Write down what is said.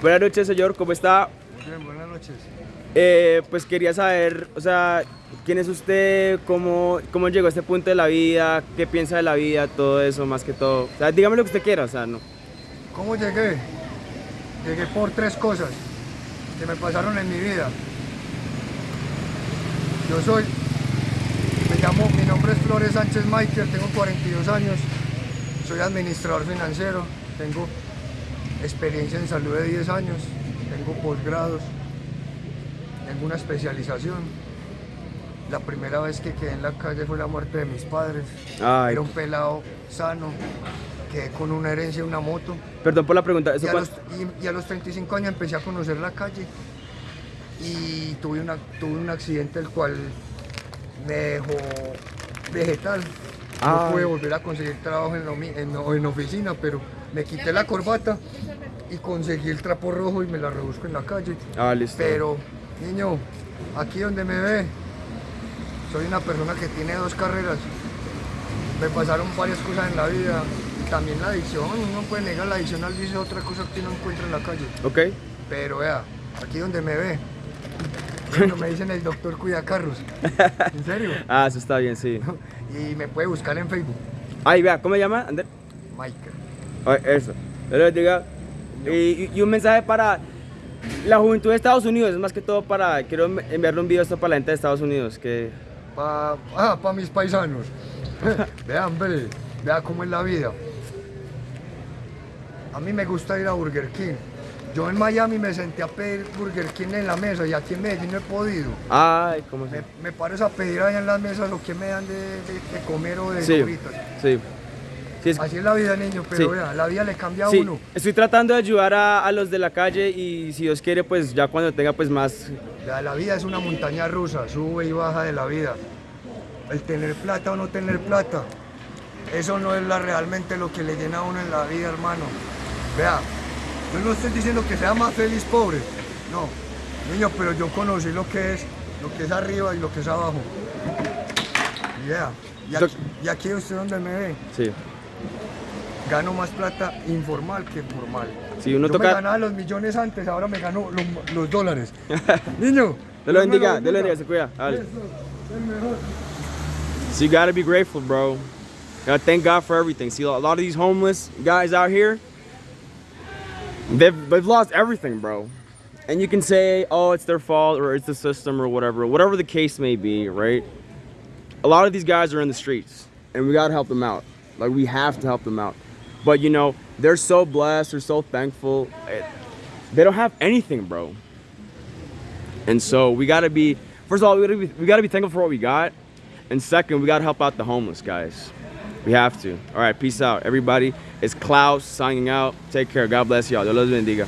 Buenas noches, señor, ¿cómo está? Muy bien, buenas noches. Eh, pues quería saber, o sea, quién es usted, cómo, cómo llegó a este punto de la vida, qué piensa de la vida, todo eso, más que todo. O sea, dígame lo que usted quiera, o sea, no. ¿Cómo llegué? Llegué por tres cosas que me pasaron en mi vida. Yo soy, me llamo, mi nombre es Flores Sánchez Michael, tengo 42 años, soy administrador financiero, tengo experiencia en salud de 10 años, tengo posgrados, tengo una especialización. La primera vez que quedé en la calle fue la muerte de mis padres. Ay. Era un pelado sano, quedé con una herencia, una moto. Perdón por la pregunta, ¿eso Y a, los, y- y a los 35 años empecé a conocer la calle y tuve, una, tuve un accidente el cual me dejó vegetal. No pude volver a conseguir trabajo en, omi- en, en oficina, pero me quité la corbata y conseguí el trapo rojo y me la rebusco en la calle. Ah, listo. Pero, niño, aquí donde me ve, soy una persona que tiene dos carreras. Me pasaron varias cosas en la vida y también la adicción. Uno no puede negar la adicción al vicio, otra cosa que uno encuentra en la calle. Ok. Pero vea, aquí donde me ve, bueno, me dicen el doctor cuida carros. ¿En serio? Ah, eso está bien, sí. Y me puede buscar en Facebook, Ay, vea, ¿cómo se llama? Ander? Michael. Ay, eso. Lo bendiga. Y, un mensaje para la juventud de Estados Unidos, es más que todo para, quiero enviarle un video esto para la gente de Estados Unidos, que... Para ah, mis paisanos. Vean, hombre, vea cómo es la vida. A mí me gusta ir a Burger King. Yo en Miami me senté a pedir Burger King en la mesa y aquí en Medellín no he podido. Ay, ¿cómo se Me, me pares a pedir allá en las mesas lo que me dan de, de- de comer o de Sí, sí. Sí, es- Así es la vida, niño, pero Sí. vea, la vida le cambia a uno. estoy tratando de ayudar a, a los de la calle y si Dios quiere, pues ya cuando tenga pues más... La, la vida es una montaña rusa, sube y baja de la vida. El tener plata o no tener plata, eso no es la, realmente lo que le llena a uno en la vida, hermano. Vea, yo no estoy diciendo que sea más feliz pobre, no, niño, pero yo conocí lo que es, lo que es arriba y lo que es abajo. Yeah. Y, aquí, y aquí usted donde me ve, Sí, gano más plata informal que formal. si uno yo me toca... ganaba los millones antes, ahora me gano los, los dólares. Niño. Dios lo me bendiga, Dios lo bendiga, se cuida. Dale. Eso, es mejor. So you gotta be grateful, bro. You gotta thank God for everything. See, a lot of these homeless guys out here, they've, they've lost everything, bro. And you can say, oh, it's their fault or it's the system or whatever, whatever the case may be, right? A lot of these guys are in the streets and we gotta help them out. Like, we have to help them out. But, you know, they're so blessed, they're so thankful. Eh, They don't have anything, bro. And so we gotta be, first of all, we gotta be, thankful for what we got. And second, we gotta help out the homeless guys. We have to. All right, peace out, everybody. It's Klaus signing out. Take care. God bless y'all. Dios los bendiga.